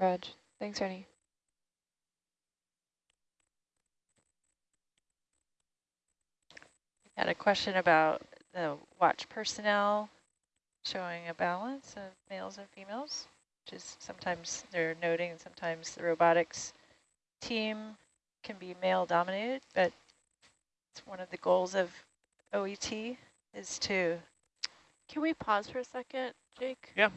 Reg. Thanks, Rennie. Had a question about the watch personnel showing a balance of males and females, which is sometimes they're noting sometimes the robotics team can be male dominated, but it's one of the goals of OET is to Can we pause for a second, Jake? Yeah.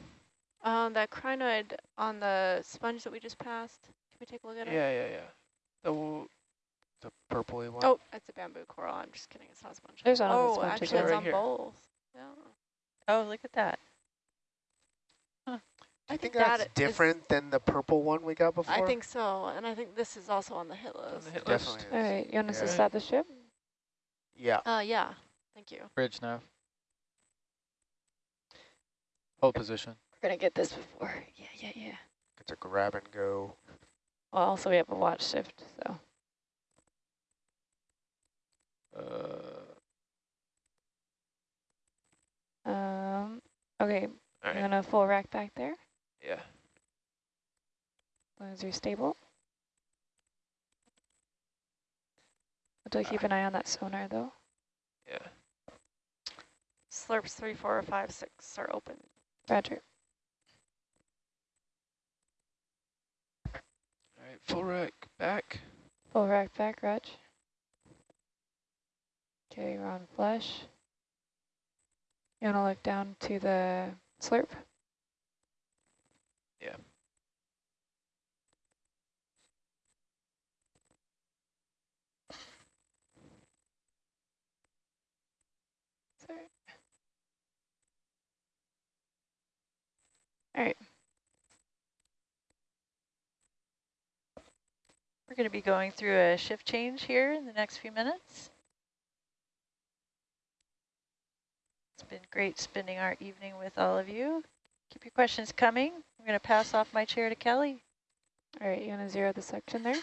Um, that crinoid on the sponge that we just passed, can we take a look at it? Yeah, yeah, yeah. The w- the purpley one. Oh, it's a bamboo coral. I'm just kidding. It's not a sponge. There's one on the oh, sponge actually, again. it's Right on here. both. Yeah. Oh, look at that. I I think think that that's is- different than the purple one we got before. I think so, and I think this is also on the hit on list. the hit definitely. list. is. All right, you want us to Yeah. stop the ship? Yeah. Uh, yeah. Thank you. Bridge now. Hold position. We're gonna get this before. Yeah, yeah, yeah. It's a grab and go. Well, also we have a watch shift, so. Uh, Um, okay, all I'm right. gonna full rack back there. Yeah. As long as you're stable. But do keep an eye on that sonar though. Yeah. Slurps three, four, five, six are open. Roger. All right. Full rack back. Full rack back, Reg. Okay, we're on flush. You wanna look down to the slurp? Yeah. Sorry. All right. We're going to be going through a shift change here in the next few minutes. It's been great spending our evening with all of you. Keep your questions coming. I'm going to pass off my chair to Kelly. All right, you want to zero the section there?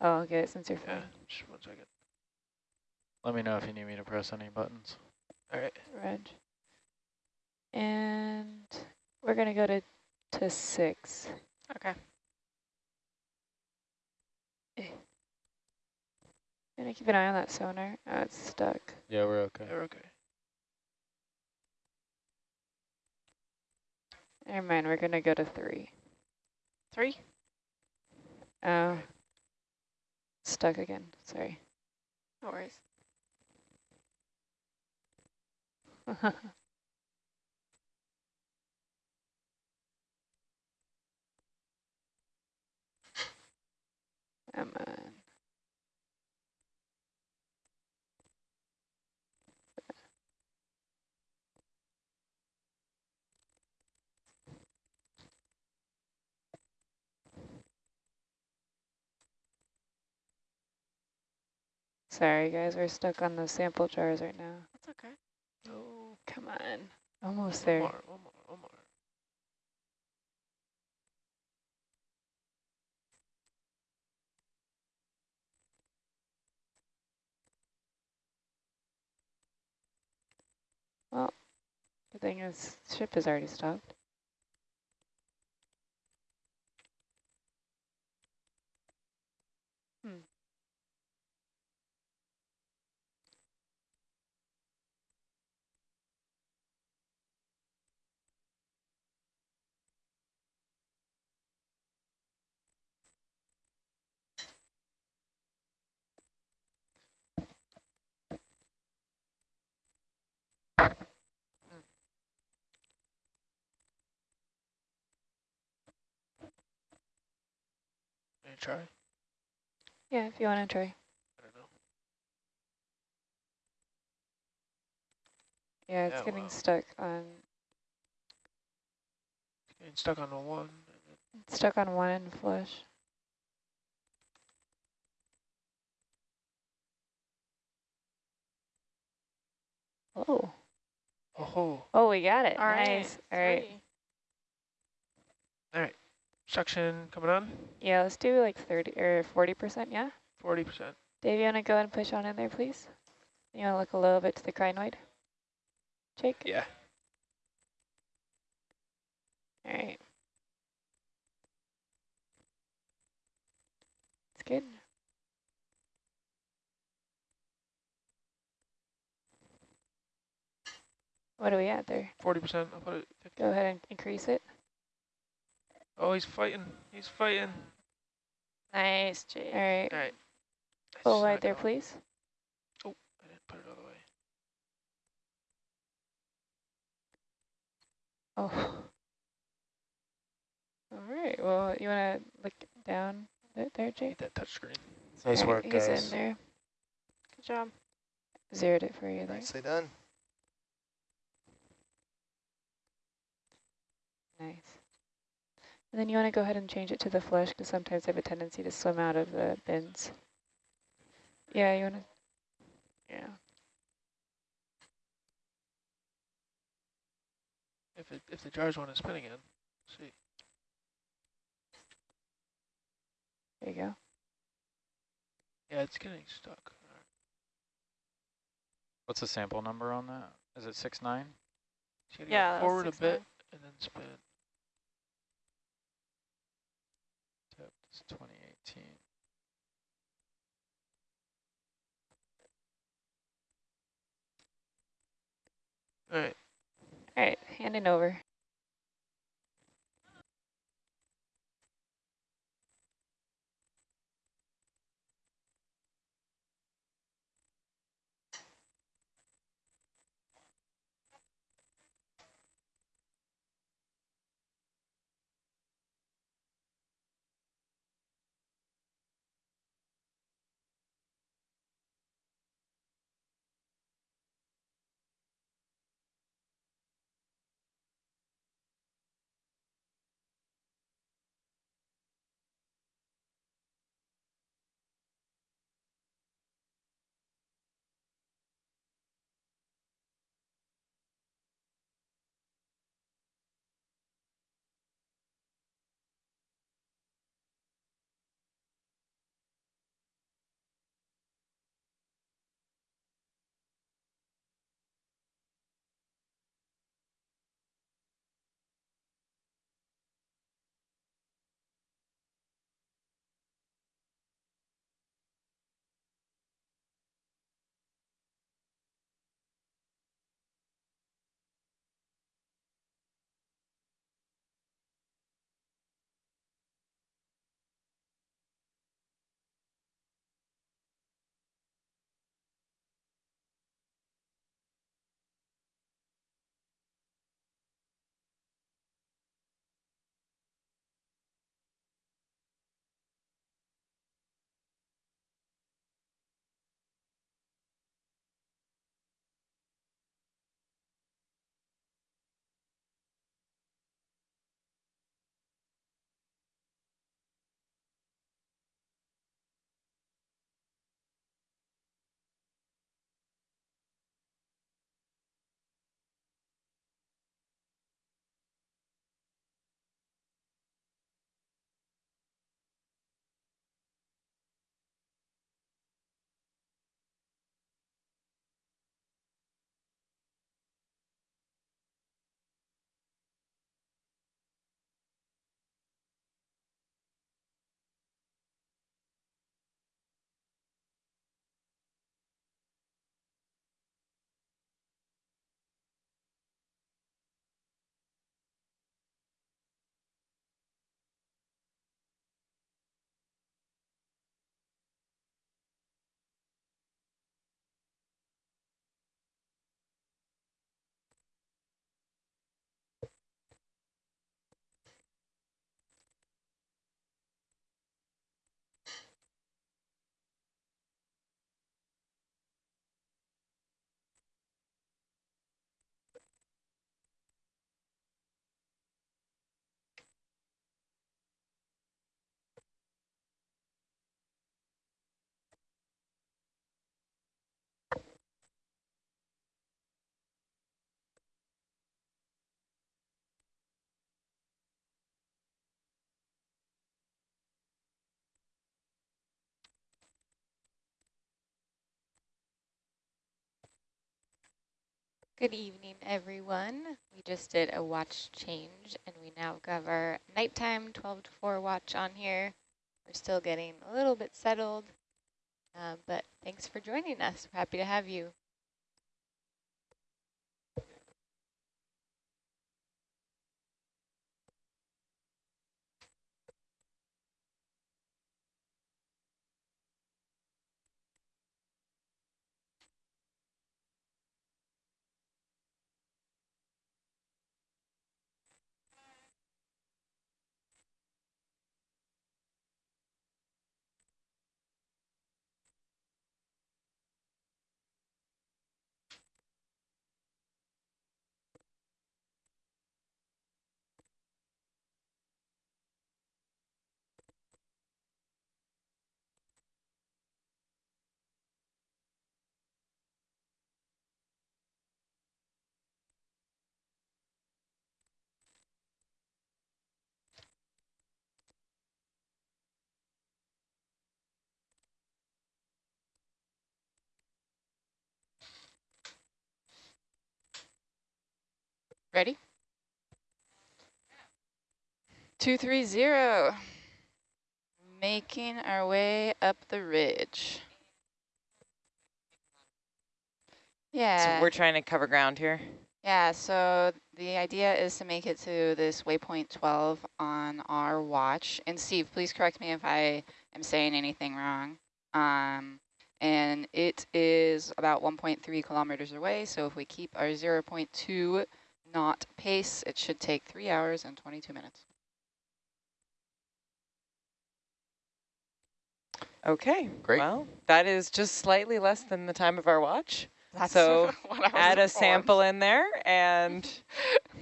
Oh, I'll get it since you're Yeah. Just one second. Let me know if you need me to press any buttons. All right. Reg. And we're going to go to, to six. Okay. Gonna keep an eye on that sonar. Oh, it's stuck. Yeah, we're okay. We're okay. Never mind, we're gonna go to three. Three? Oh. Stuck again, sorry. No worries. Come on. Sorry guys, we're stuck on the sample jars right now. That's okay. No. Come on. Almost One there. more. One more. One more. The thing is, ship is already stopped. Let me try. Yeah, if you want to try. I don't know. Yeah, it's Yeah, getting wow. stuck on Getting stuck on the one. stuck on one and flush. Oh, Oh, oh, we got it. All right. nice. All right. Three. suction coming on. Yeah, let's do like 30 or 40%, yeah? 40%. Dave, you want to go and push on in there, please? You want to look a little bit to the crinoid? Jake? Yeah. All right. It's good. What are we at there? Forty percent. I'll put it. 50. Go ahead and increase it. Oh, he's fighting. He's fighting. Nice, Jake. All right. All right. Full Snuck wide there, on. please. Oh, I didn't put it all the way. Oh. All right. Well, you want to look down it there, Jake? Need that touch screen. Nice All right, work, He's guys. in there. Good job. Zeroed it for you there. Nicely done. Nice. And then you want to go ahead and change it to the flush because sometimes they have a tendency to swim out of the bins. Yeah, you want to, yeah. If it if the jars want to spin again, see. There you go. Yeah, it's getting stuck. What's the sample number on that? Is it six nine? So Yeah, go that was forward a bit nine. and then spin. Yep, it's 2018. All right. All right, handing over. Good evening, everyone. We just did a watch change and we now have our nighttime 12 to 4 watch on here. We're still getting a little bit settled, um, but thanks for joining us. We're happy to have you. Ready? Two, three, zero. Making our way up the ridge. Yeah. So we're trying to cover ground here. Yeah, so the idea is to make it to this waypoint 12 on our watch. And Steve, please correct me if I am saying anything wrong. Um, and it is about 1.3 kilometers away, so if we keep our 0.2 knot pace, it should take 3 hours and 22 minutes. Okay, Great. Well, that is just slightly less than the time of our watch. That's so what I was add a informed. sample in there and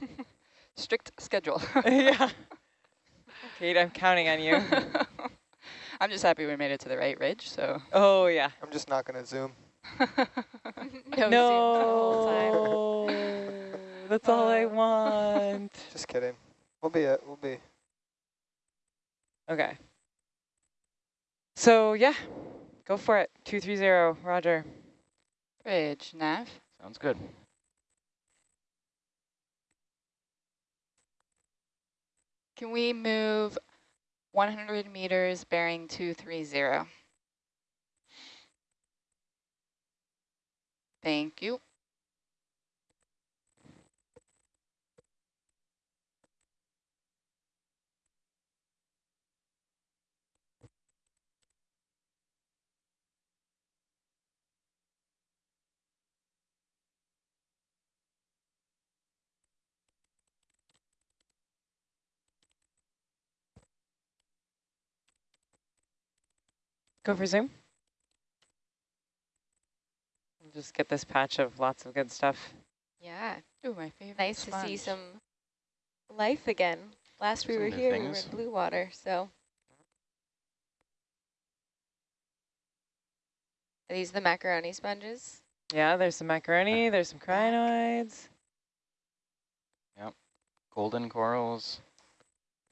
Strict schedule. yeah. Kate, I'm counting on you. I'm just happy we made it to the right ridge, so. oh yeah. I'm just not going to zoom. No, No, Zoom the whole time. that's all I uh, want. Just kidding. We'll be it. We'll be. Okay. So yeah, go for it. Two three zero. Roger. Bridge, nav. Sounds good. Can we move 100 meters bearing 230? Thank you. Go for zoom. Just get this patch of lots of good stuff. Yeah, Ooh, my favorite nice to see some life again. Last we Some were new here, we were in blue water, so. Are these the macaroni sponges? Yeah, there's some macaroni, there's some crinoids. Yep, golden corals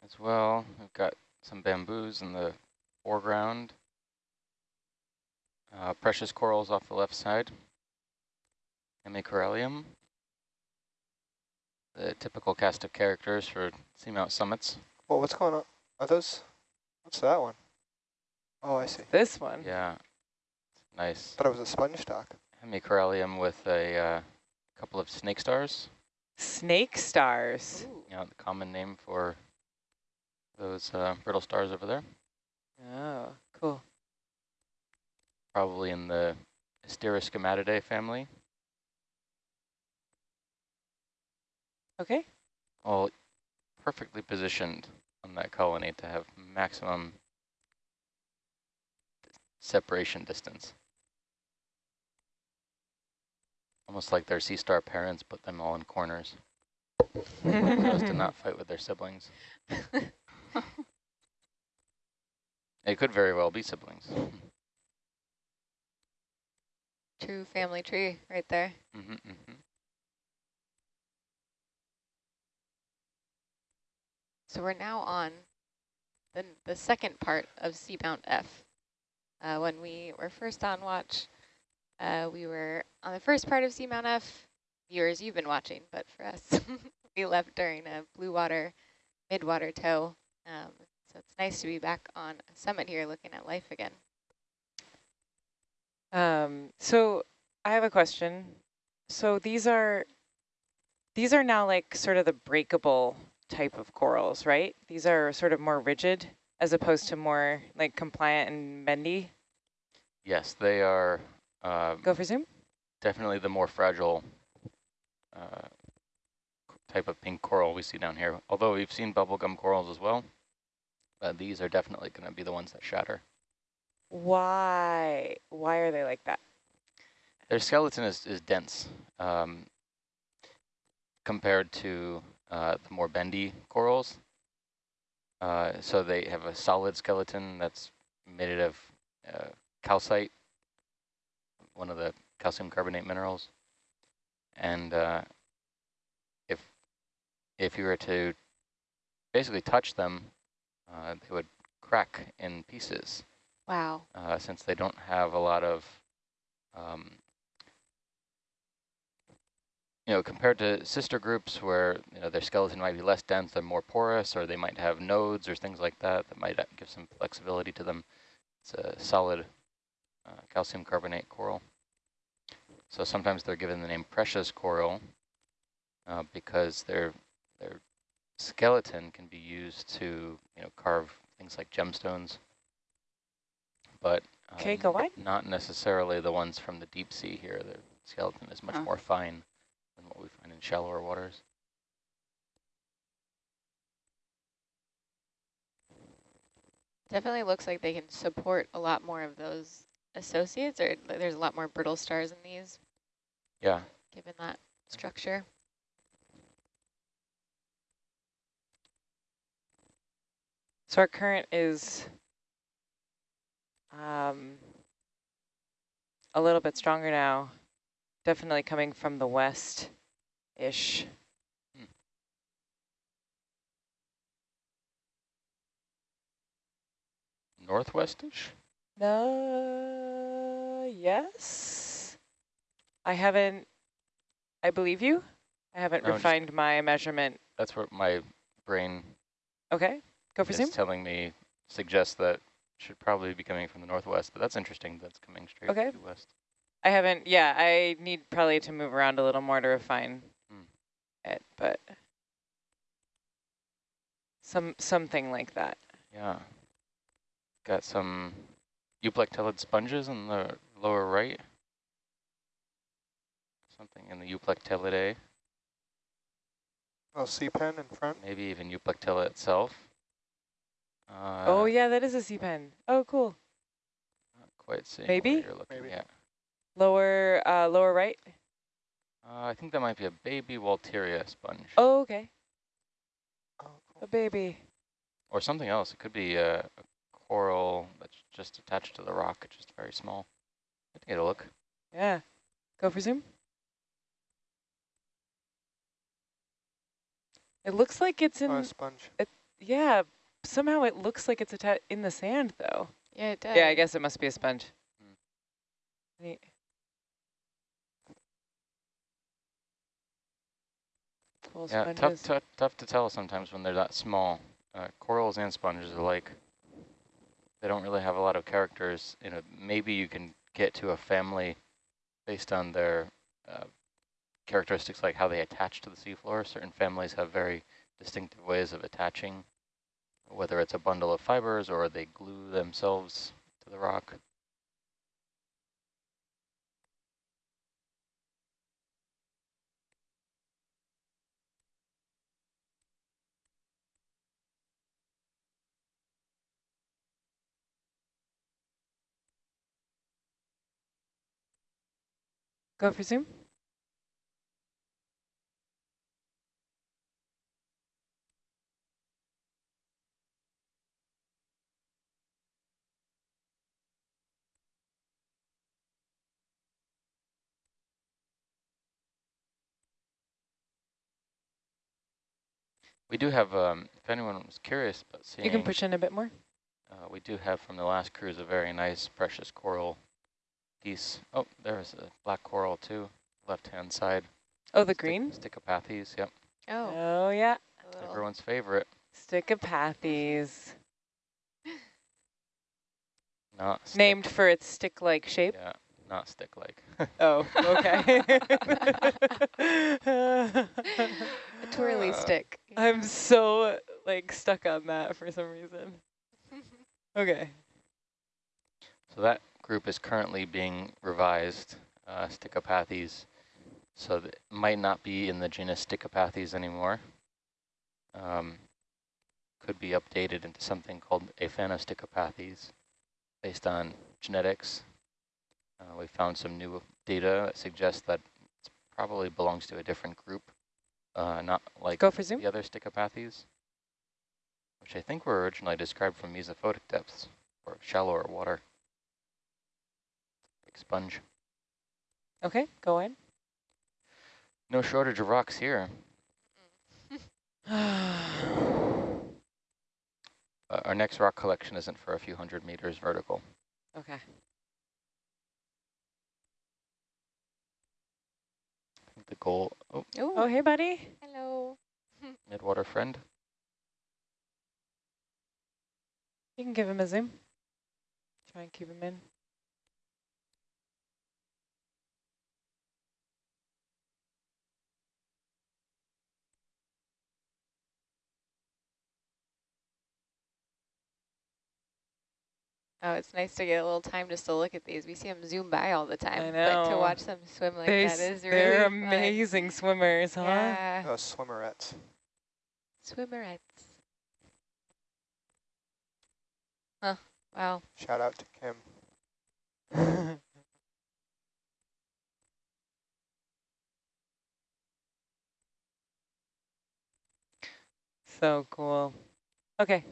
as well. We've got some bamboos in the foreground. Uh, precious corals off the left side. Hemicorallium. The typical cast of characters for seamount summits. Well, what's going on? Are those? What's that one? Oh, I see. This one. Yeah, nice. Thought it was a sponge stock. Hemicorallium with a uh, couple of snake stars. Snake stars. Ooh. You know, the common name for those uh, brittle stars over there. Oh, cool. Probably in the Asteroschematidae family. Okay. All perfectly positioned on that colony to have maximum separation distance. Almost like their sea star parents put them all in corners as to not fight with their siblings. It could very well be siblings. True family tree right there. hmm hmm So we're now on the, the second part of Seamount F. Uh, when we were first on watch, uh, we were on the first part of Seamount F. Viewers, you've been watching, but for us, we left during a blue water, mid-water tow. Um, so it's nice to be back on a summit here looking at life again. Um, so I have a question. So these are these are now like sort of the breakable type of corals, right? These are sort of more rigid as opposed to more like compliant and bendy. Yes, they are uh, Go for zoom. definitely the more fragile uh, type of pink coral we see down here. Although we've seen bubblegum corals as well, but these are definitely going to be the ones that shatter. Why? Why are they like that? Their skeleton is, is dense um, compared to uh, the more bendy corals. Uh, so they have a solid skeleton that's made of uh, calcite, one of the calcium carbonate minerals. And uh, if if you were to basically touch them, uh, they would crack in pieces Wow. uh, since they don't have a lot of, um, you know, compared to sister groups where, you know, their skeleton might be less dense and more porous, or they might have nodes or things like that that might uh, give some flexibility to them. It's a solid uh, calcium carbonate coral. So sometimes they're given the name precious coral uh, because their their skeleton can be used to, you know, carve things like gemstones but Okay, um, go wide. not necessarily the ones from the deep sea here. The skeleton is much Huh. more fine than what we find in shallower waters. Definitely looks like they can support a lot more of those associates, or there's a lot more brittle stars in these, Yeah, given that structure. So our current is um, a little bit stronger now, definitely coming from the west-ish. northwestish. No, yes. I haven't, I believe you. I haven't No, just- refined my measurement. That's what my brain Okay, go for is zoom. telling me suggests that should probably be coming from the northwest, but that's interesting. That's coming straight Okay. due west. I haven't, yeah, I need probably to move around a little more to refine Hmm. it, but some something like that. Yeah. Got some euplectellid sponges in the lower right. Something in the euplectellidae, Oh, sea pen in front. maybe even euplectella itself. Uh, oh yeah, that is a sea pen. Oh cool. Not quite seeing Maybe? what you're looking Maybe. at. Lower uh, lower right. Uh, I think that might be a baby Walteria sponge. Oh okay, Oh, cool. a baby. Or something else. It could be a, a coral that's just attached to the rock, it's just very small. Let's get a look. Yeah, go for zoom. It looks like it's in. Oh, a sponge. yeah, somehow it looks like it's atta in the sand though. Yeah, it does. Yeah, I guess it must be a sponge. Hmm. Neat. Cool Yeah, tough, tough, tough to tell sometimes when they're that small. Uh, corals and sponges alike. They don't really have a lot of characters. You know, maybe you can get to a family based on their uh, characteristics, like how they attach to the seafloor. Certain families have very distinctive ways of attaching, whether it's a bundle of fibers or they glue themselves to the rock. Go for zoom. We do have, um, if anyone was curious about seeing, You can push in a bit more. Uh, we do have from the last cruise a very nice precious coral piece. Oh, there's a black coral too, left-hand side. Oh, the Stick- green? Stichopathes, yep. Oh, Oh yeah, a Everyone's favorite. Stichopathes. Not stick- Named for its stick-like shape? Yeah, not stick-like. Oh, okay. A twirly Uh, stick. I'm so like stuck on that for some reason. Okay. So that group is currently being revised, uh, Stichopathes, so it might not be in the genus Stichopathes anymore. Um, could be updated into something called Aphanostichopathes based on genetics. Uh, we found some new data that suggests that it probably belongs to a different group, uh, not like Go for zoom. the other Stichopathes, which I think were originally described from mesophotic depths or shallower water. Big sponge. Okay, go in. No shortage of rocks here. Uh, our next rock collection isn't for a few hundred meters vertical. okay. I think the goal, oh, Oh, Oh, hey, buddy. hello. midwater friend. You can give him a zoom. Try and keep him in. Oh, it's nice to get a little time just to look at these. We see them zoom by all the time, I but to watch them swim like They that s- is really they're fun. amazing swimmers, huh? Yeah, Oh, swimmerets. swimmerets. Huh, wow. Shout out to Kim. so cool. Okay,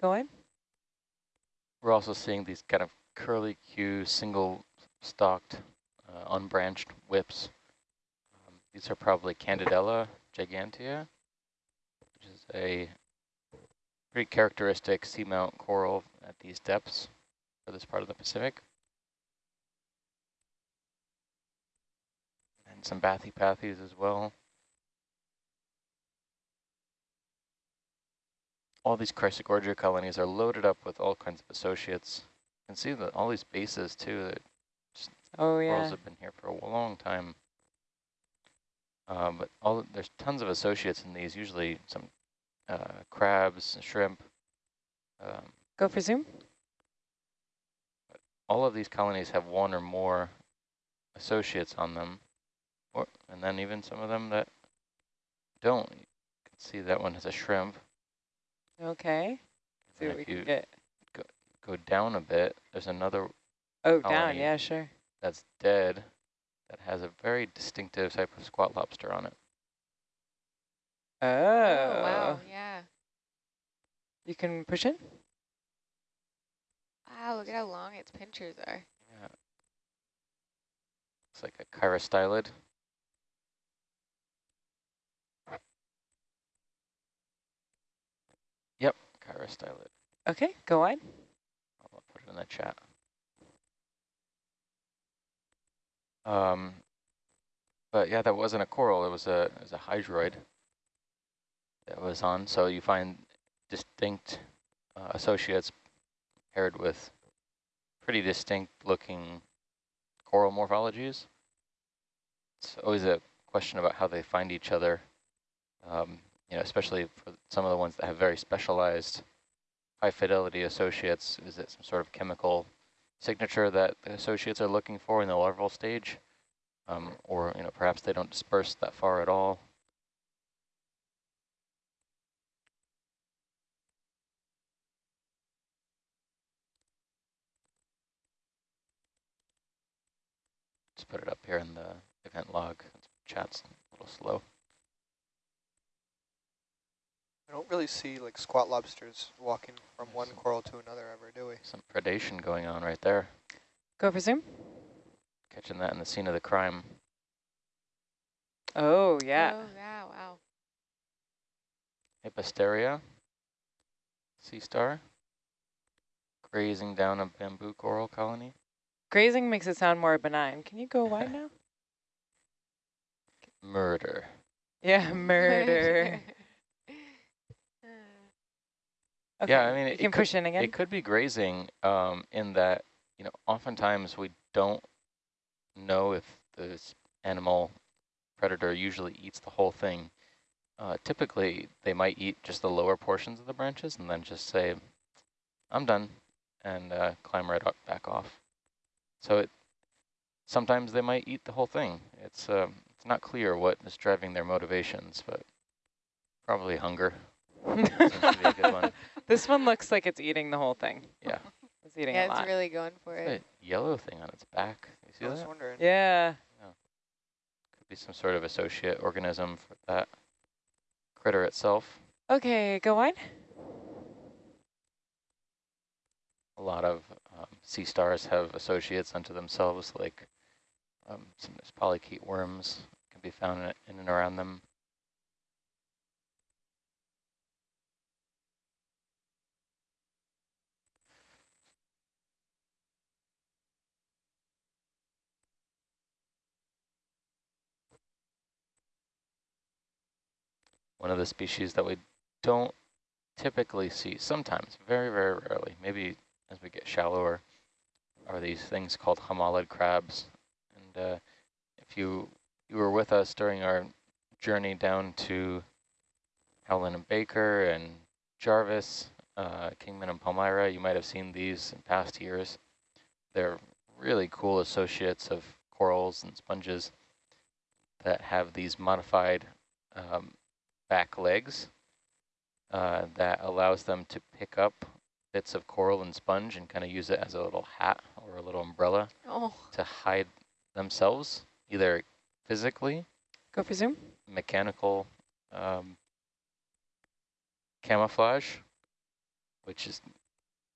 go in. We're also seeing these kind of curly Q single stalked uh, unbranched whips. Um, these are probably Candidella gigantea, which is a pretty characteristic seamount coral at these depths for this part of the Pacific. And some bathypathes as well. All these Chrysogorgia colonies are loaded up with all kinds of associates. You can see that all these bases too, that Oh, corals have been here for a long time. Um, but all there's tons of associates in these, usually some uh, crabs, shrimp. Um, Go for zoom. all of these colonies have one or more associates on them, or and then even some of them that don't. You can see that one has a shrimp. Okay. See And what we if can get. go go down a bit, there's another Oh, down. Yeah, sure. that's dead that has a very distinctive type of squat lobster on it. Oh. Oh, wow, yeah. You can push in? Wow, look at how long its pinchers are. Yeah. It's like a chirostylid. Okay, go on. I'll put it in the chat. Um, but yeah, that wasn't a coral. It was a it was a hydroid that was on. So you find distinct uh, associates paired with pretty distinct looking coral morphologies. It's always a question about how they find each other. Um, you know, especially for some of the ones that have very specialized high fidelity associates. Is it some sort of chemical signature that the associates are looking for in the larval stage? Um, or, you know, perhaps they don't disperse that far at all. Just put it up here in the event log. Chat's a little slow. I don't really see like squat lobsters walking from one coral to another ever, do we? Some predation going on right there. Go for zoom. Catching that in the scene of the crime. Oh, yeah. Oh, yeah, wow. Hippasteria, sea star, grazing down a bamboo coral colony. Grazing makes it sound more benign. Can you go wide now? Murder. Yeah, murder. Okay, Yeah, I mean, you it, can it push could, in again. It could be grazing um, in that, you know, oftentimes we don't know if this animal predator usually eats the whole thing. Uh, typically, they might eat just the lower portions of the branches and then just say, I'm done, and uh, climb right up, back off. So it sometimes they might eat the whole thing. It's, um, it's not clear what is driving their motivations, but probably hunger. Seems to be a good one. this one looks like it's eating the whole thing. Yeah. It's eating Yeah, a lot. it's really going for It's it. a yellow thing on its back. You see I was that? wondering. yeah. Could be some sort of associate organism for that critter itself. Okay, go on. A lot of um, sea stars have associates unto themselves, like um, some there's polychaete worms can be found in, in and around them. One of the species that we don't typically see, sometimes, very, very rarely, maybe as we get shallower, are these things called homolid crabs. And uh, if you you were with us during our journey down to Howland and Baker and Jarvis, uh, Kingman and Palmyra, you might have seen these in past years. They're really cool associates of corals and sponges that have these modified um, back legs uh, that allows them to pick up bits of coral and sponge and kind of use it as a little hat or a little umbrella Oh, to hide themselves, either physically, Go for zoom. mechanical um, camouflage, which is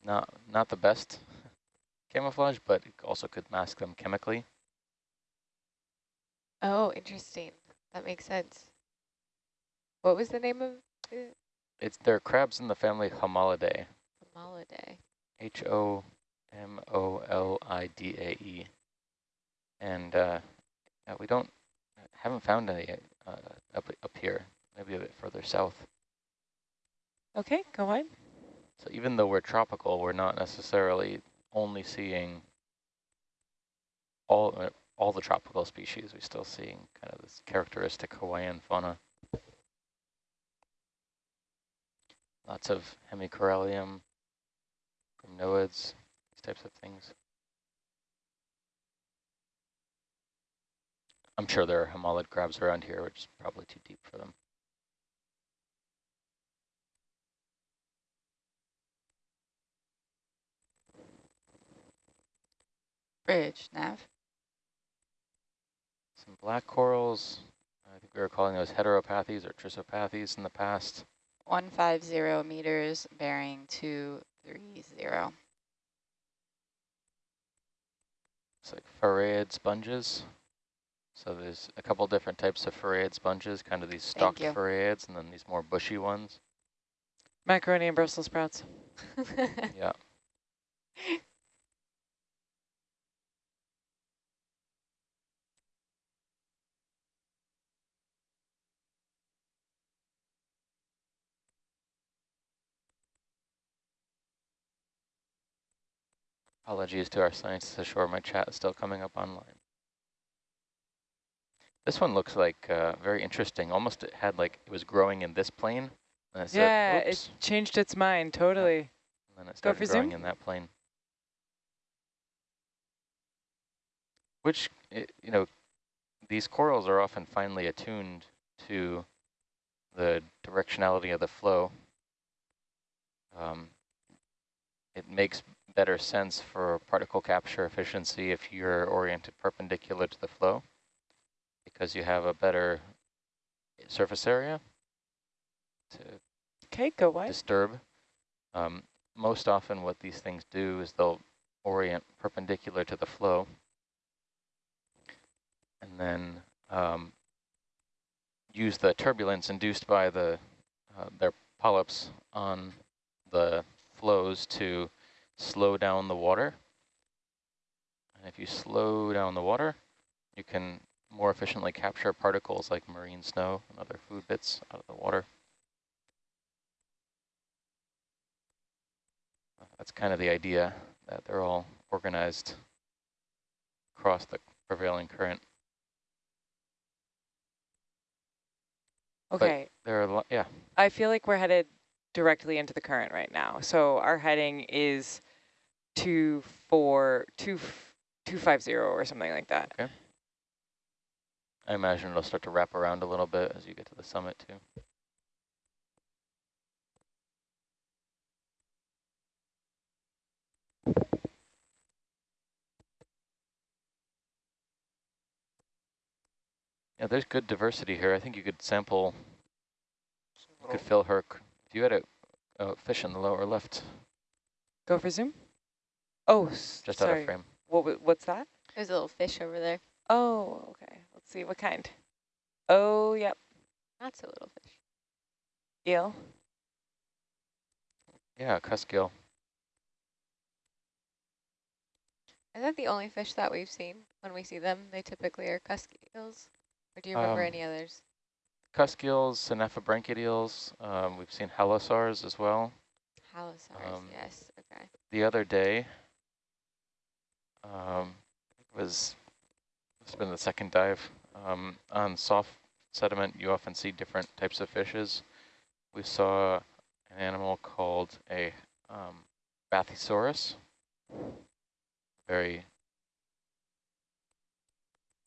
not not the best camouflage, but it also could mask them chemically. oh, interesting. That makes sense. What was the name of the It's they're crabs in the family Homolidae, Homolidae? H O M O L I D A E, and uh, uh, we don't haven't found any uh, up up here. Maybe a bit further south. Okay, go on. So even though we're tropical, we're not necessarily only seeing all uh, all the tropical species. We're still seeing kind of this characteristic Hawaiian fauna. Lots of hemicorallium, gymnoids, these types of things. I'm sure there are homolid crabs around here, which is probably too deep for them. Bridge, Nav. Some black corals. I think we were calling those heteropathes or trissopathes in the past. 150 meters, bearing 230. It's like farreid sponges. So there's a couple different types of farreid sponges, kind of these stalked you. farreids, and then these more bushy ones. Macaroni and Brussels sprouts. Yeah. Apologies to our scientists ashore. My chat is still coming up online. This one looks like uh, very interesting. Almost it had like it was growing in this plane. And it said, yeah, "Oops," it changed its mind totally. and then it started growing zoom. in that plane. Which, i- you know, these corals are often finely attuned to the directionality of the flow. Um, it makes better sense for particle capture efficiency if you're oriented perpendicular to the flow because you have a better surface area to Okay, go wide. disturb. Um, most often what these things do is they'll orient perpendicular to the flow and then um, use the turbulence induced by the uh, their polyps on the flows to slow down the water. And if you slow down the water, you can more efficiently capture particles like marine snow and other food bits out of the water. that's kind of the idea, that they're all organized across the prevailing current. But Okay, There are, yeah, I feel like we're headed directly into the current right now. So our heading is two four two two five zero or something like that. Okay. I imagine it'll start to wrap around a little bit as you get to the summit too. Yeah, there's good diversity here. I think you could sample, you could fill her, if you had a, a fish in the lower left, Go for zoom. Oh, s- just out of frame. What what's that? There's a little fish over there. Oh, okay. Let's see what kind. Oh, yep. That's a little fish. Eel. Yeah, cusk eel. Is that the only fish that we've seen? When we see them, they typically are cusky eels. Or do you remember Um, any others? Cuskills, Synaphobranchid eels. Um, we've seen halosaurs as well. Halosaurs, um, yes. Okay. the other day um, was this has been the second dive um, on soft sediment. You often see different types of fishes. We saw an animal called a um, Bathysaurus, very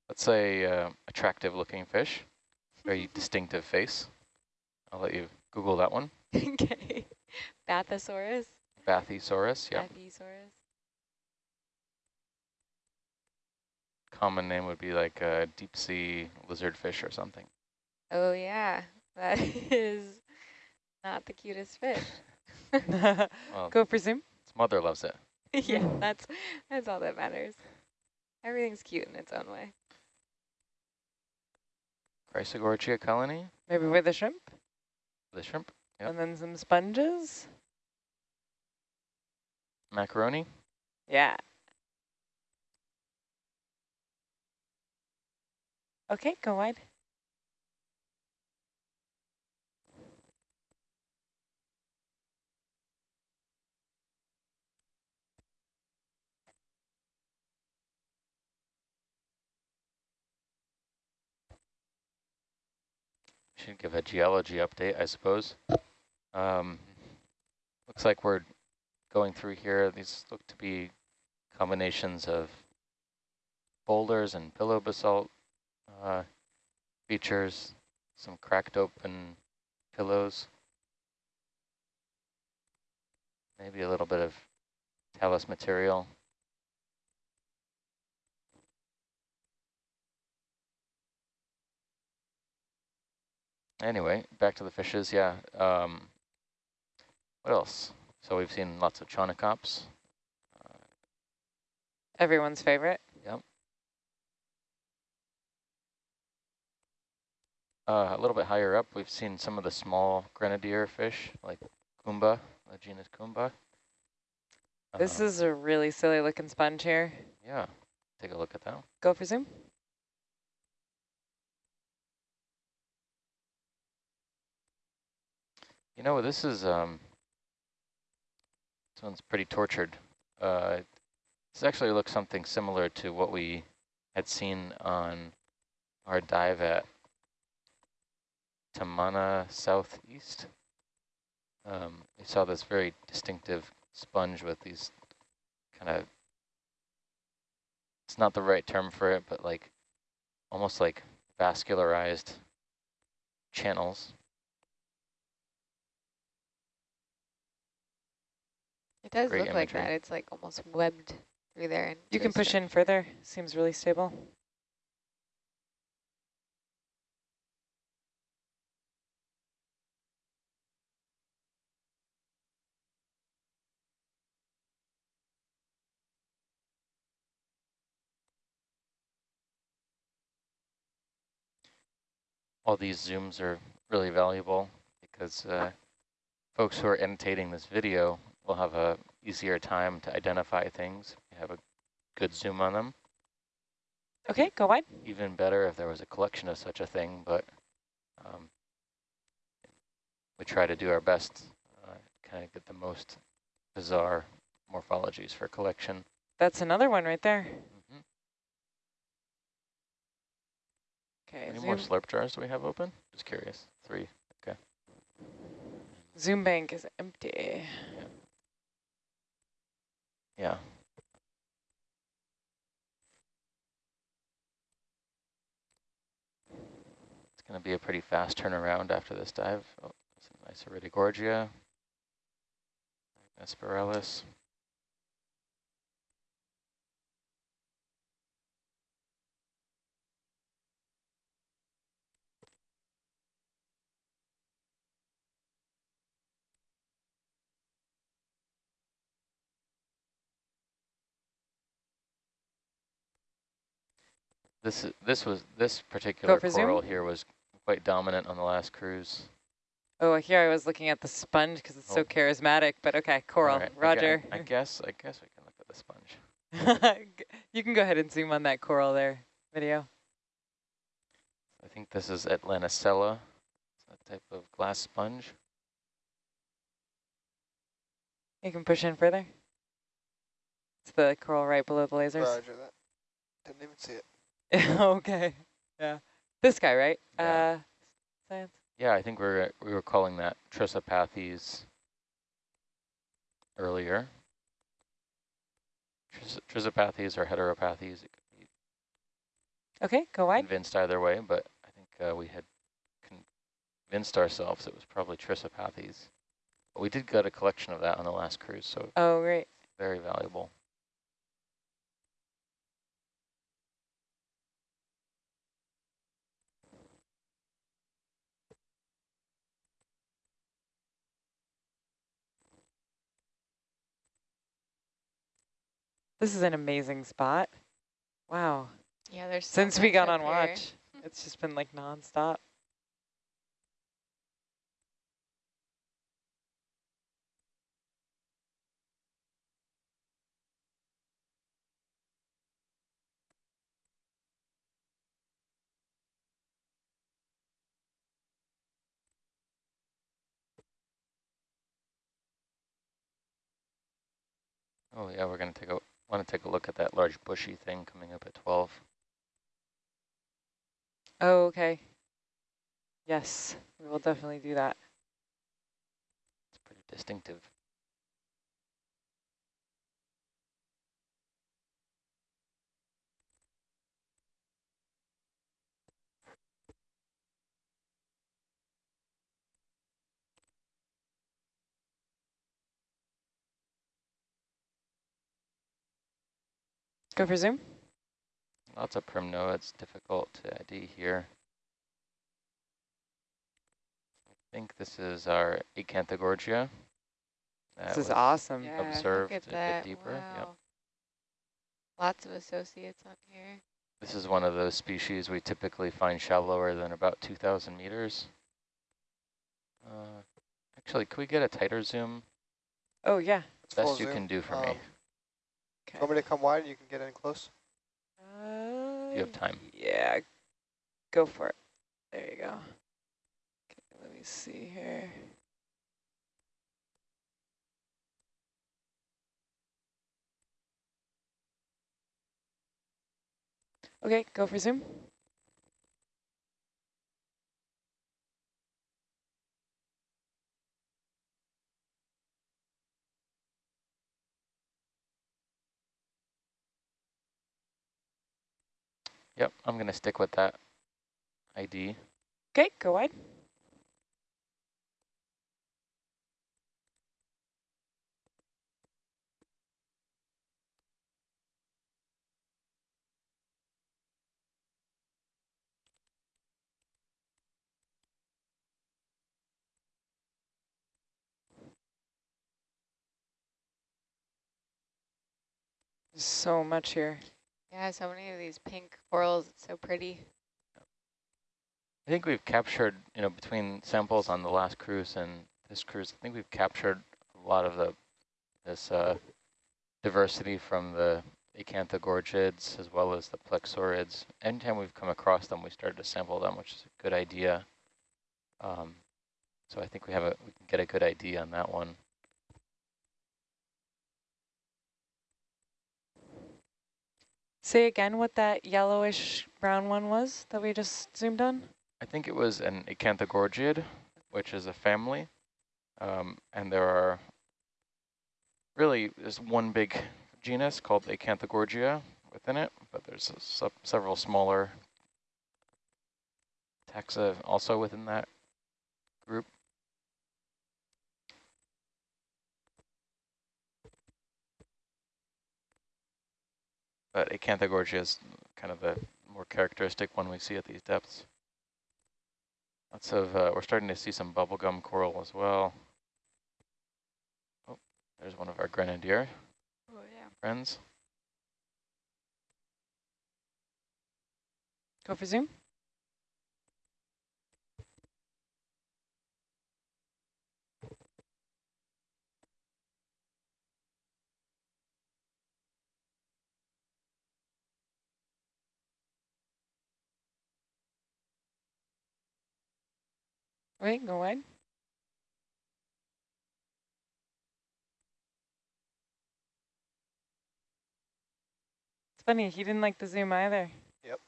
let's say uh, attractive looking fish, very distinctive face. I'll let you Google that one. okay. Bathosaurus? Bathysaurus, yeah. Bathysaurus? Common name would be like a deep sea lizard fish or something. Oh, yeah. That is not the cutest fish. Well, Go for zoom. its mother loves it. yeah, that's that's all that matters. Everything's cute in its own way. Chrysogorgia colony, Maybe with a shrimp. the shrimp, Yep. And then some sponges. macaroni. Yeah. Okay, go wide. Should give a geology update, I suppose. Um, looks like we're going through here. These look to be combinations of boulders and pillow basalt uh, features, some cracked open pillows, maybe a little bit of talus material. Anyway, back to the fishes, yeah. Um, what else? So we've seen lots of chaunacops. Everyone's favorite. Uh, a little bit higher up, we've seen some of the small grenadier fish, like Kumba, the genus Kumba. This Um, is a really silly looking sponge here. Yeah, take a look at that. Go for zoom. You know, this is, um, this one's pretty tortured. Uh, this actually looks something similar to what we had seen on our dive at Tamana Southeast. Um, we saw this very distinctive sponge with these kind of, it's not the right term for it, but like, almost like vascularized channels. It does Great look like that. It's like almost webbed through there. And You can push in further. Seems really stable. All these zooms are really valuable because uh, folks who are annotating this video will have a easier time to identify things. You have a good zoom on them. Okay, go wide. Even better if there was a collection of such a thing, but um, we try to do our best, uh, kind of get the most bizarre morphologies for collection. That's another one right there. Okay, Any zoom, more slurp jars do we have open? Just curious. Three. Okay. zoom bank is empty. Yeah. yeah. It's going to be a pretty fast turnaround after this dive. Oh, some nice Iridogorgia. Aspiralis. This is this was this particular for zoom? coral here was quite dominant on the last cruise. Oh, here I was looking at the sponge because it's so Oh. charismatic, but okay, coral, All right, I roger. I, guess I guess we can look at the sponge. you can go ahead and zoom on that coral there, video. I think this is Atlanticella. It's a type of glass sponge. You can push in further. It's the coral right below the lasers. Roger that. Didn't even see it. okay, yeah. This guy, right? Yeah. Uh, science. Yeah, I think we we're we were calling that Trissopathes earlier. Tris Trissopathes or heteropathes. It could be Okay, go wide. convinced either way, but I think uh, we had convinced ourselves it was probably trissopathes. But we did get a collection of that on the last cruise, so Oh, great. very valuable. This is an amazing spot. Wow. Yeah, there's so Since we got up on here. watch, it's just been like nonstop. Oh yeah, we're gonna take a want to take a look at that large bushy thing coming up at 12. Oh, okay. Yes, we will definitely do that. It's pretty distinctive. Go for zoom. Lots of primnoa. It's difficult to ID here. I think this is our Acanthogorgia. That This is awesome. Yeah, observed look at a bit that. deeper, yep. Wow. Lots of associates on here. This is one of those species we typically find shallower than about 2,000 meters. Uh, actually, could we get a tighter zoom? Oh, yeah. It's Best you zoom. can do for Um, me. Do you want me to come wide? You can get in close. Uh, You have time. Yeah, go for it. There you go. Okay, let me see here. Okay, go for zoom. Yep, I'm going to stick with that ID. Okay, go wide. So much here. Yeah, so many of these pink corals. It's so pretty. I think we've captured, you know, between samples on the last cruise and this cruise, I think we've captured a lot of the this uh, diversity from the acanthogorgids as well as the plexaurids. Anytime we've come across them, we started to sample them, which is a good idea. Um, so I think we have a we can get a good idea on that one. Say again what that yellowish brown one was that we just zoomed on? I think it was an Acanthogorgiid, which is a family. Um, and there are really, there's one big genus called Acanthogorgia within it, but there's several smaller taxa also within that group. But Acanthogorgia is kind of the more characteristic one we see at these depths. Lots of, uh, we're starting to see some bubblegum coral as well. Oh, there's one of our grenadier Oh, yeah. friends. Go for zoom. Wait, go wide. It's funny, he didn't like the zoom either. Yep.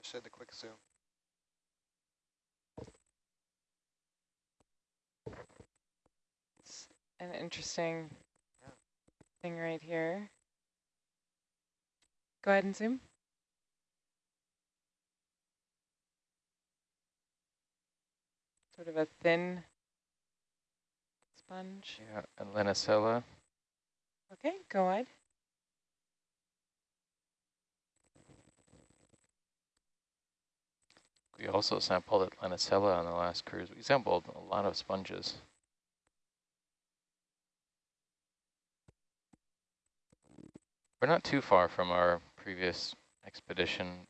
I said the quick zoom. It's an interesting thing right here. Go ahead and zoom. Sort of a thin sponge. Yeah, and Lenacella. Okay, go wide. We also sampled at Lenacella on the last cruise. We sampled a lot of sponges. We're not too far from our previous expedition,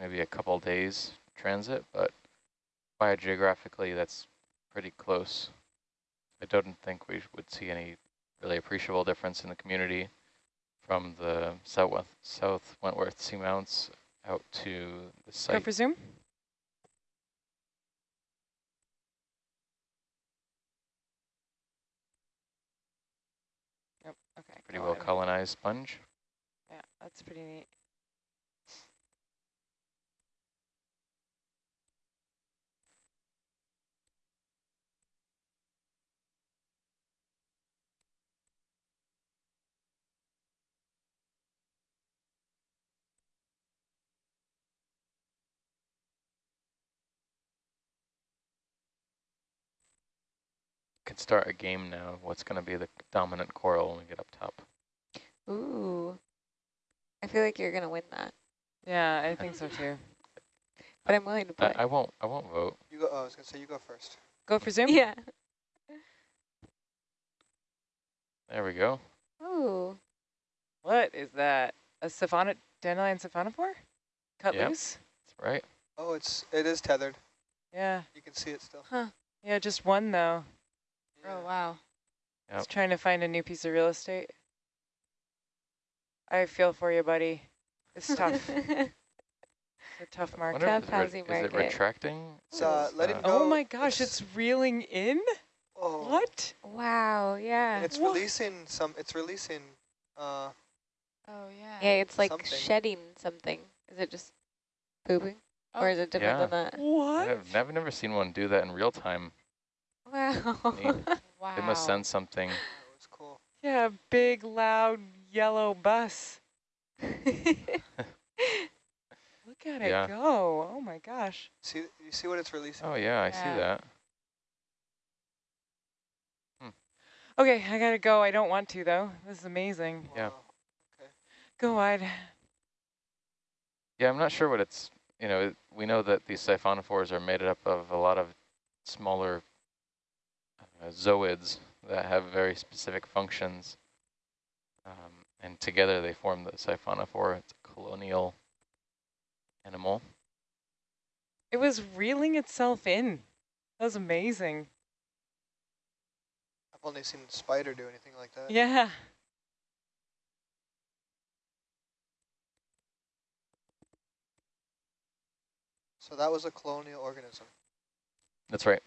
maybe a couple days transit, but biogeographically that's pretty close. I don't think we would see any really appreciable difference in the community from the South, South Wentworth Seamounts out to the Go site. for zoom. Yep, okay. Pretty go well on. colonized sponge. Yeah, that's pretty neat. Could start a game now. What's going to be the dominant coral when we get up top? Ooh. I feel like you're going to win that, Yeah, I think so too. but I'm willing to I, play. I won't. I won't vote. You go. Oh, I was gonna say you go first. Go for zoom. yeah. There we go. Ooh. What is that? A siphon dandelion siphonophore? Cut Yep. loose? That's right. Oh, it's it is tethered. Yeah. You can see it still. Huh. Yeah, just one though. Yeah. Oh, wow. Yep. Just trying to find a new piece of real estate. I feel for you, buddy. It's tough. it's a tough I market. wonder Tough it's re- housing Is it retracting? It's uh, It's, letting uh, go. Oh my gosh, it's reeling in? oh, What? wow, yeah. And it's What? releasing some. It's releasing. Uh, Oh, yeah. Yeah, it's like something. shedding something. Is it just pooping? Or Oh. is it different Yeah. than that? What? I've, I've never seen one do that in real time. Wow. Wow. They must send something. that was cool. Yeah, big, loud, yellow bus. Look at Yeah. it go. Oh my gosh. See, you see what it's releasing. Oh yeah, I see Yeah. that. Hmm. Okay, I gotta go. I don't want to though. This is amazing. yeah. Wow. Go wide. Yeah, I'm not sure what it's. You know, it, we know that these siphonophores are made up of a lot of smaller uh, zooids that have very specific functions, um, and together they form the siphonophore. It's a colonial animal. It was reeling itself in. That was amazing. I've only seen a spider do anything like that. Yeah. So that was a colonial organism. That's right.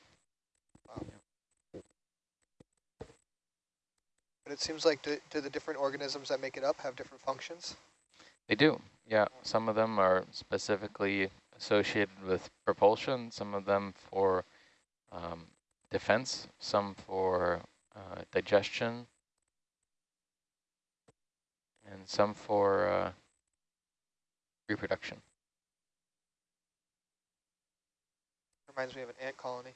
But it seems like do, do the different organisms that make it up have different functions? They do, yeah. Some of them are specifically associated with propulsion, some of them for um, defense, some for uh, digestion, and some for uh, reproduction. Reminds me of an ant colony.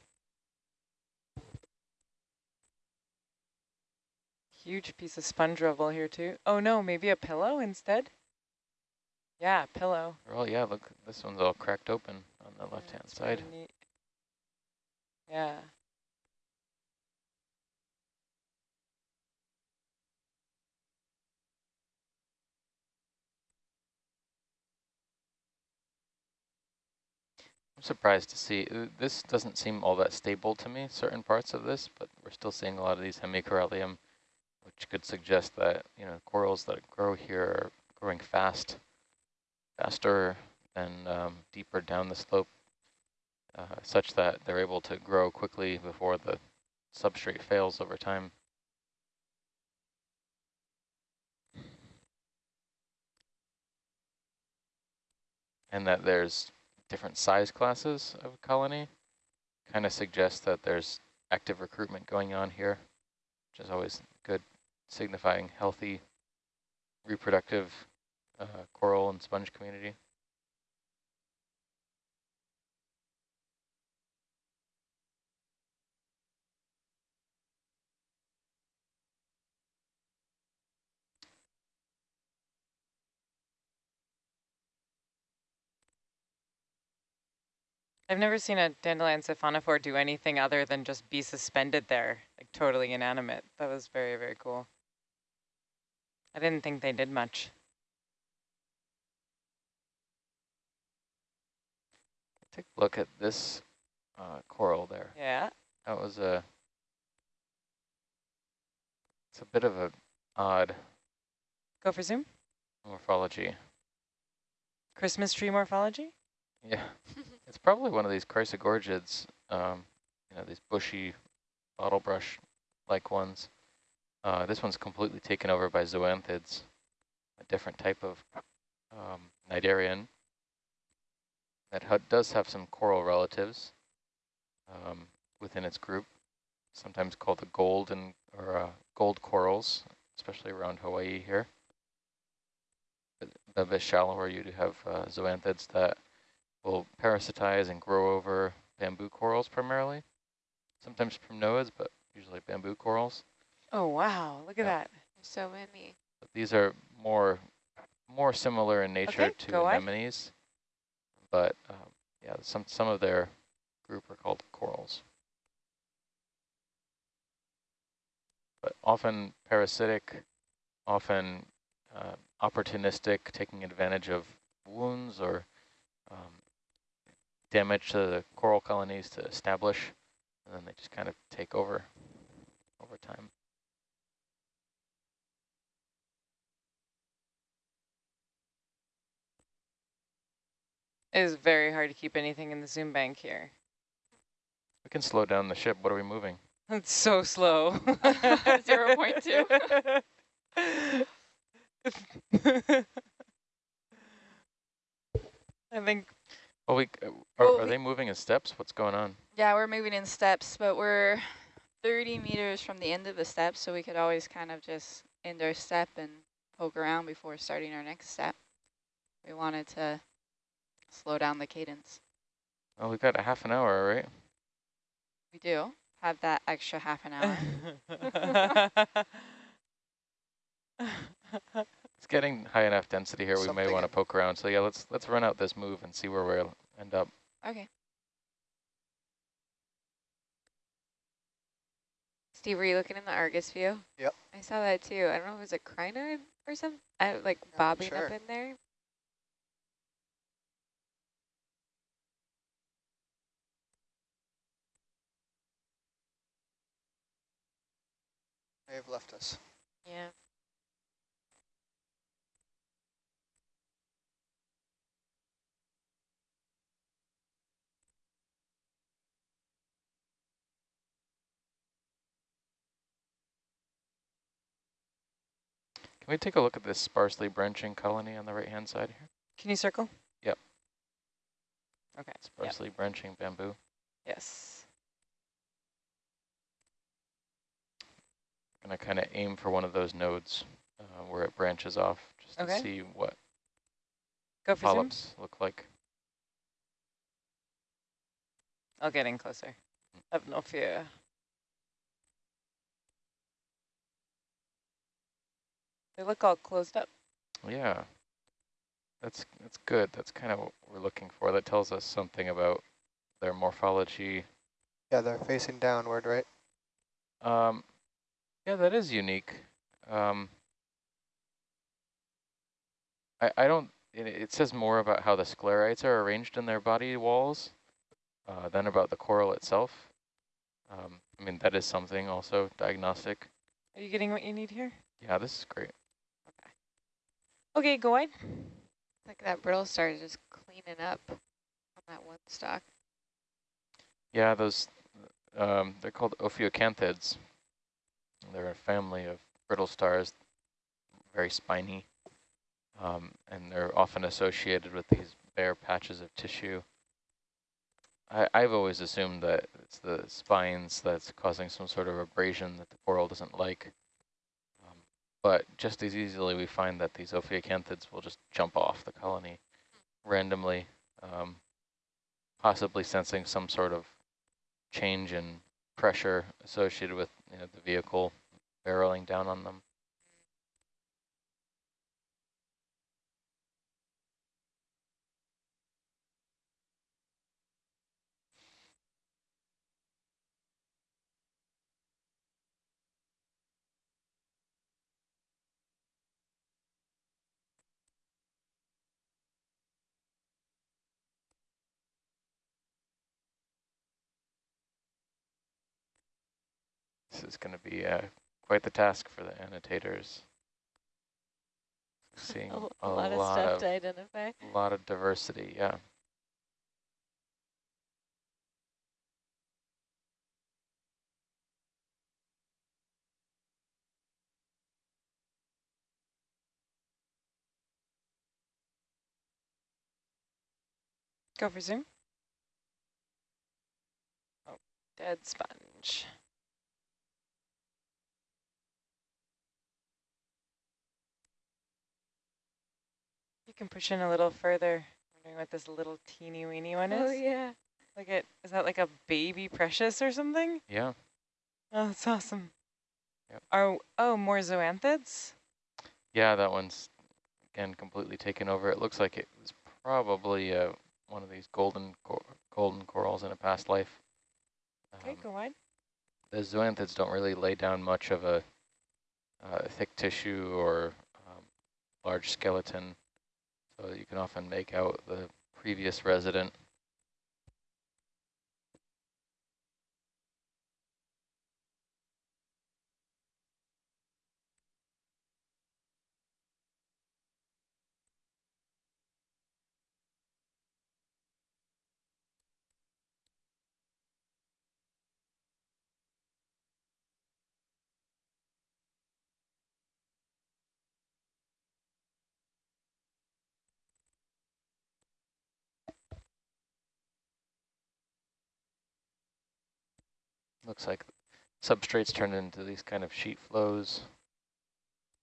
Huge piece of sponge rubble here too. Oh no, maybe a pillow instead? Yeah, pillow. Well, yeah, look, this one's all cracked open on the Yeah, left-hand side. neat. Yeah. I'm surprised to see, uh, this doesn't seem all that stable to me, certain parts of this, but we're still seeing a lot of these hemicorallium, which could suggest that, you know, corals that grow here are growing fast, faster than um, deeper down the slope, uh, such that they're able to grow quickly before the substrate fails over time. And that there's different size classes of colony kind of suggests that there's active recruitment going on here, which is always good, signifying healthy reproductive uh, coral and sponge community. I've never seen a dandelion siphonophore do anything other than just be suspended there, like totally inanimate. That was very, very cool. I didn't think they did much. Take a look at this uh, coral there. Yeah. That was a, it's a bit of a odd Go for zoom. morphology. Christmas tree morphology. Yeah, it's probably one of these chrysogorgids, um, you know, these bushy bottle brush-like ones. Uh, this one's completely taken over by zoanthids, a different type of um, cnidarian that ha does have some coral relatives um, within its group, sometimes called the gold and or uh, gold corals, especially around Hawaii here. But A bit shallower, you do have uh, zoanthids that will parasitize and grow over bamboo corals primarily, sometimes primnoids, but usually bamboo corals. Oh wow! Look at Yeah. that. So many. These are more more similar in nature Okay, to anemones, but um, yeah, some some of their group are called corals. But often parasitic, often uh, opportunistic, taking advantage of wounds or um, damage to the coral colonies to establish, and then they just kind of take over over time. It is very hard to keep anything in the zoom bank here. We can slow down the ship. What are we moving? It's so slow. 0.2. I think Well, we uh, are, Well, are we- they moving in steps? What's going on? Yeah, we're moving in steps, but we're 30 meters from the end of the step, so we could always kind of just end our step and poke around before starting our next step. We wanted to slow down the cadence. Oh, we've got a half an hour, right? We do have that extra half an hour. It's getting high enough density here. We may want to poke around. So yeah, let's let's run out this move and see where we'll end up. okay. Steve, were you looking in the Argus view? Yep. I saw that too. I don't know if it was a crinoid or something. Uh, I like bobbing sure. up in there. They have left us. Yeah. Can we take a look at this sparsely branching colony on the right-hand side here? Can you circle? Yep. Okay. Yep. Sparsely branching bamboo. Yes. Gonna kind of aim for one of those nodes uh, where it branches off, just Okay. to see what Go for zoom. polyps look like. I'll get in closer. Have no fear. They look all closed up. Yeah, that's that's good. That's kind of what we're looking for. That tells us something about their morphology. Yeah, they're facing downward, right? Um, yeah, that is unique. Um, I I don't. It, it says more about how the sclerites are arranged in their body walls uh, than about the coral itself. Um, I mean that is something also diagnostic. Are you getting what you need here? Yeah, this is great. Okay, go wide. Like that brittle star is just cleaning up on that one stalk. Yeah, those, um, they're called ophiocanthids. They're a family of brittle stars, very spiny, um, and they're often associated with these bare patches of tissue. I, I've always assumed that it's the spines that's causing some sort of abrasion that the coral doesn't like. Um, but just as easily we find that these ophiocanthids will just jump off the colony randomly, um, possibly sensing some sort of change in pressure associated with you know, the vehicle barreling down on them. This is going to be uh, quite the task for the annotators. Seeing A, a, a lot, of stuff of to identify. a lot of diversity, yeah. Go for zoom. Oh, dead sponge. Can push in a little further. Wondering what this little teeny weeny one is. Oh yeah. Look at, is that like a baby precious or something? Yeah, Oh, that's awesome. Yep. Are, oh, more zoanthids? yeah, that one's again completely taken over. It looks like it was probably uh, one of these golden cor golden corals in a past life. Okay, Um, go wide. the zoanthids don't really lay down much of a uh, thick tissue or um, large skeleton, so you can often make out the previous resident. Looks like substrates turned into these kind of sheet flows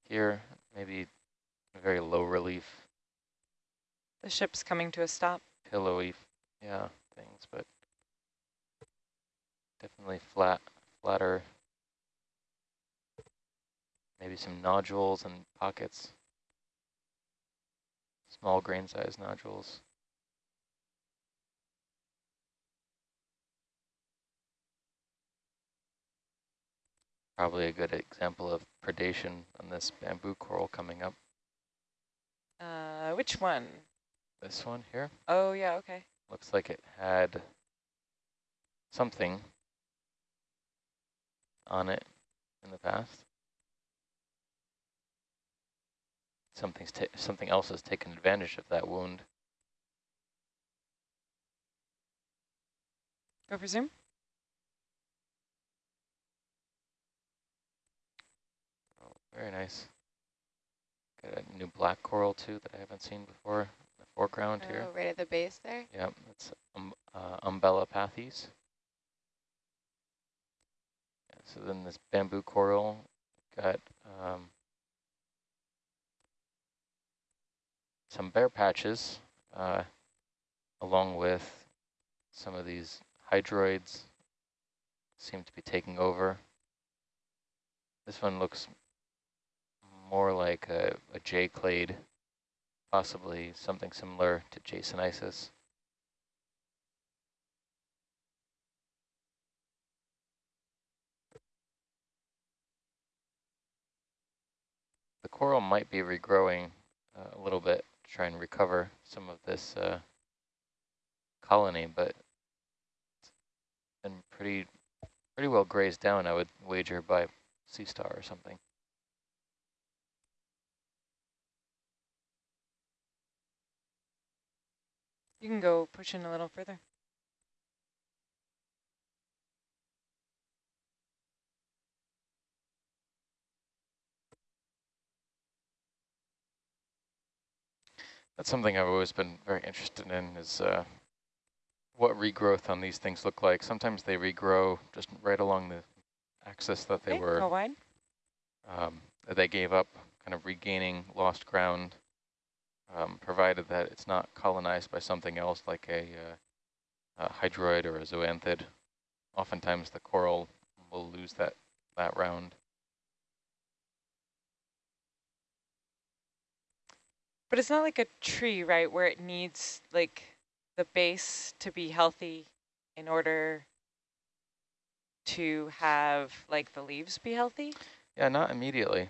here, maybe very low relief, The ship's coming to a stop. pillowy, yeah, things, but definitely flat, flatter. Maybe some nodules and pockets, small grain size nodules. Probably a good example of predation on this bamboo coral coming up. Uh, which one? This one here Oh, yeah, okay. looks like it had something on it in the past. Something's ta something else has taken advantage of that wound. Go for zoom. Very nice. Got a new black coral too that I haven't seen before in the foreground here. Oh, right at the base there. Yep, that's um, uh, Umbellapathes. Yeah, so then this bamboo coral got um, some bare patches uh, along with some of these hydroids seem to be taking over. This one looks more like a, a J clade, possibly something similar to Jasonisis. The coral might be regrowing uh, a little bit to try and recover some of this uh, colony, but it's been pretty pretty well grazed down, I would wager, by sea star or something. You can go push in a little further. That's something I've always been very interested in is uh, what regrowth on these things look like. Sometimes they regrow just right along the axis that they okay, were, wide. um, that they gave up, kind of regaining lost ground, um, provided that it's not colonized by something else like a, uh, a hydroid or a zoanthid. Oftentimes the coral will lose that, that round. But it's not like a tree, right, where it needs like the base to be healthy in order to have like the leaves be healthy? Yeah, not immediately.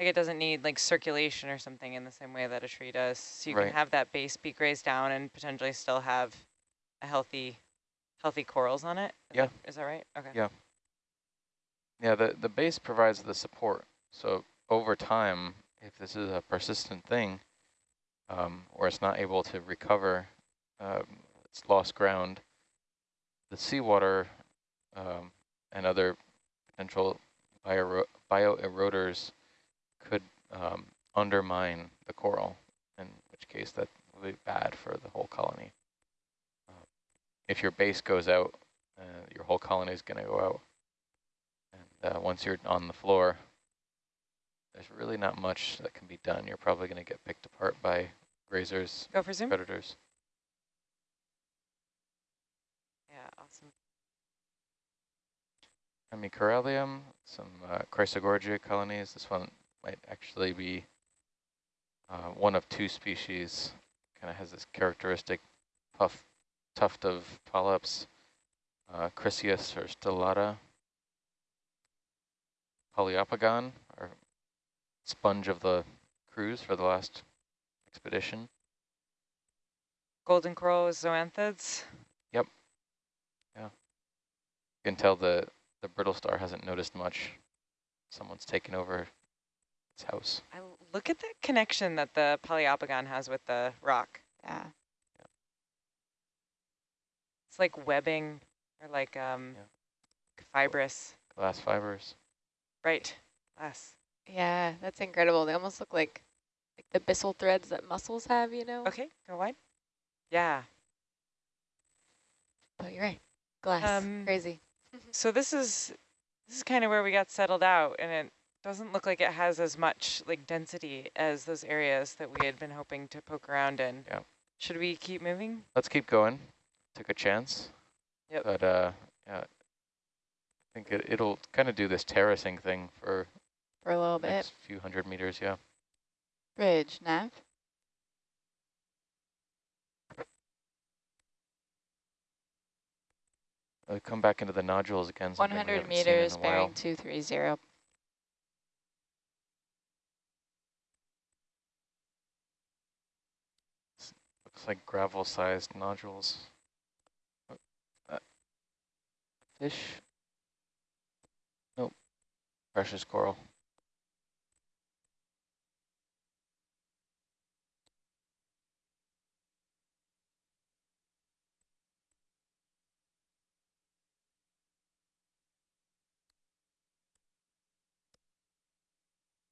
Like it doesn't need like circulation or something in the same way that a tree does. So you Right. can have that base be grazed down and potentially still have a healthy, healthy corals on it. Is Yeah. That, is that right? Okay. Yeah. Yeah, the, the base provides the support. So over time, if this is a persistent thing, um, or it's not able to recover um, its lost ground, the seawater um, and other potential bio bioeroders could um, undermine the coral, in which case that would be bad for the whole colony. Uh, if your base goes out, uh, your whole colony is going to go out. And uh, once you're on the floor, there's really not much that can be done. You're probably going to get picked apart by grazers, Go for zoom. predators. Yeah, awesome. Hemicorallium, some uh, Chrysogorgia colonies. This one might actually be uh, one of two species. Kind of has this characteristic puff tuft of polyps, uh, or stellata. Poliopogon, or sponge of the cruise for the last expedition. Golden coral zoanthids. Yep. Yeah. You can tell the, the brittle star hasn't noticed much. Someone's taken over its house. I l- look at that connection that the Poliopogon has with the rock. Yeah. It's like webbing or like um, fibrous. Glass fibers. Right. Glass. Yeah, that's incredible. They almost look like like the byssal threads that mussels have, you know? Okay, go wide. Yeah. But you're right. Glass. Um, Crazy. So this is this is kind of where we got settled out, and it doesn't look like it has as much like density as those areas that we had been hoping to poke around in. Yeah. Should we keep moving? Let's keep going. Took a chance. Yep. But uh, yeah, I think it, it'll kind of do this terracing thing for For a little the bit. next few hundred meters, yeah. Bridge, nav. Uh, come back into the nodules again. 100 haven't seen in meters, bearing 230. Looks like gravel-sized nodules. Uh, fish? Nope. Precious coral.